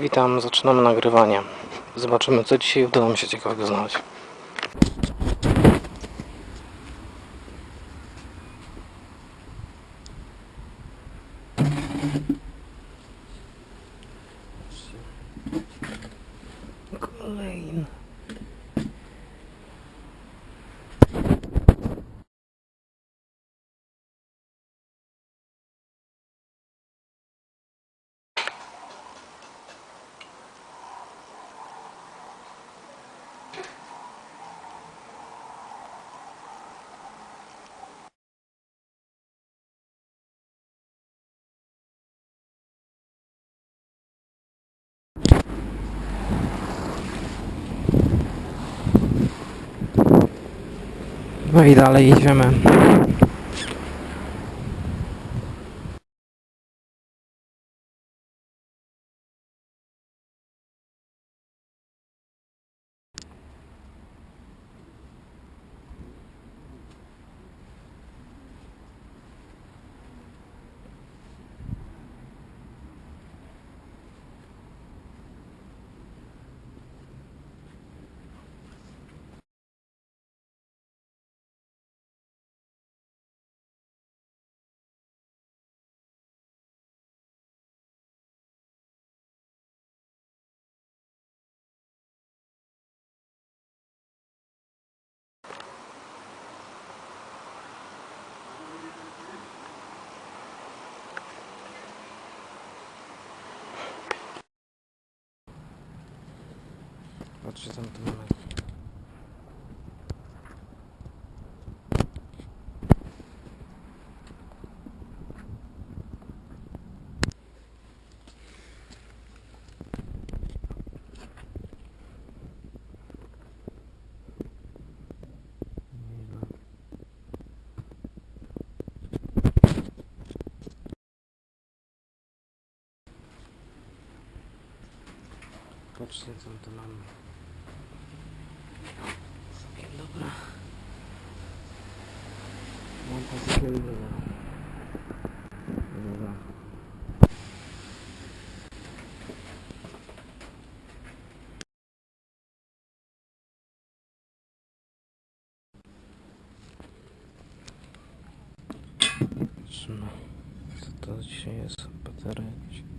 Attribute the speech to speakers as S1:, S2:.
S1: Witam, zaczynamy nagrywanie. Zobaczymy, co dzisiaj udało mi się ciekawego znaleźć. No i dalej jedziemy. Patrzcie tam to mamy. Patrzcie co to mamy. Ничего не было. Ура. Точнее, поторачиваю.